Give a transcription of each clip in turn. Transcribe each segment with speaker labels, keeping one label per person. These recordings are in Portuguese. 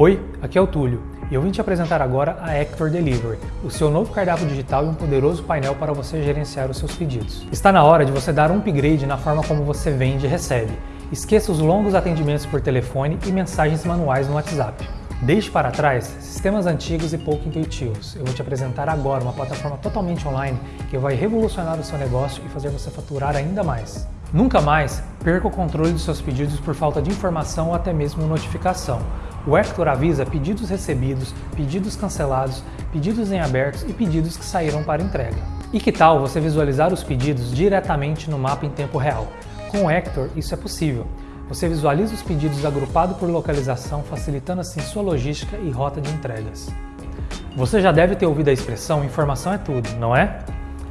Speaker 1: Oi, aqui é o Túlio e eu vim te apresentar agora a Hector Delivery, o seu novo cardápio digital e um poderoso painel para você gerenciar os seus pedidos. Está na hora de você dar um upgrade na forma como você vende e recebe. Esqueça os longos atendimentos por telefone e mensagens manuais no WhatsApp. Deixe para trás sistemas antigos e pouco intuitivos. Eu vou te apresentar agora uma plataforma totalmente online que vai revolucionar o seu negócio e fazer você faturar ainda mais. Nunca mais perca o controle dos seus pedidos por falta de informação ou até mesmo notificação. O Hector avisa pedidos recebidos, pedidos cancelados, pedidos em abertos e pedidos que saíram para entrega. E que tal você visualizar os pedidos diretamente no mapa em tempo real? Com o Hector isso é possível. Você visualiza os pedidos agrupados por localização, facilitando assim sua logística e rota de entregas. Você já deve ter ouvido a expressão informação é tudo, não é?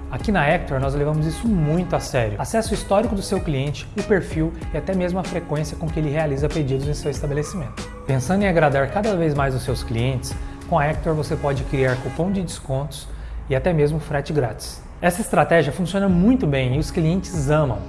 Speaker 1: Aqui na Hector nós levamos isso muito a sério. Acesse o histórico do seu cliente, o perfil e até mesmo a frequência com que ele realiza pedidos em seu estabelecimento. Pensando em agradar cada vez mais os seus clientes, com a Hector você pode criar cupom de descontos e até mesmo frete grátis. Essa estratégia funciona muito bem e os clientes amam.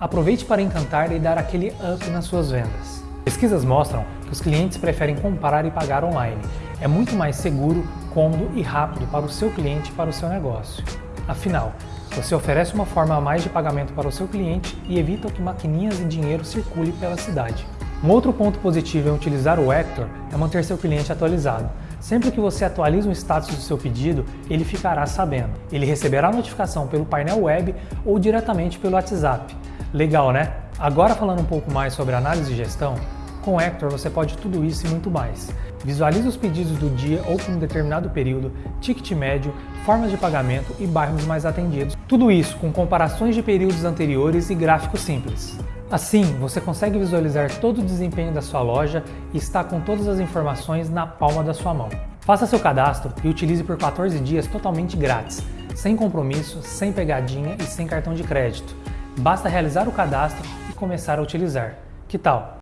Speaker 1: Aproveite para encantar e dar aquele up nas suas vendas. Pesquisas mostram que os clientes preferem comprar e pagar online. É muito mais seguro, cômodo e rápido para o seu cliente e para o seu negócio. Afinal, você oferece uma forma a mais de pagamento para o seu cliente e evita que maquininhas e dinheiro circulem pela cidade. Um outro ponto positivo em utilizar o Hector é manter seu cliente atualizado. Sempre que você atualiza o status do seu pedido, ele ficará sabendo. Ele receberá notificação pelo painel web ou diretamente pelo WhatsApp. Legal, né? Agora falando um pouco mais sobre análise e gestão, com o Hector você pode tudo isso e muito mais. Visualize os pedidos do dia ou por um determinado período, ticket médio, formas de pagamento e bairros mais atendidos. Tudo isso com comparações de períodos anteriores e gráficos simples. Assim, você consegue visualizar todo o desempenho da sua loja e está com todas as informações na palma da sua mão. Faça seu cadastro e utilize por 14 dias totalmente grátis, sem compromisso, sem pegadinha e sem cartão de crédito. Basta realizar o cadastro e começar a utilizar. Que tal?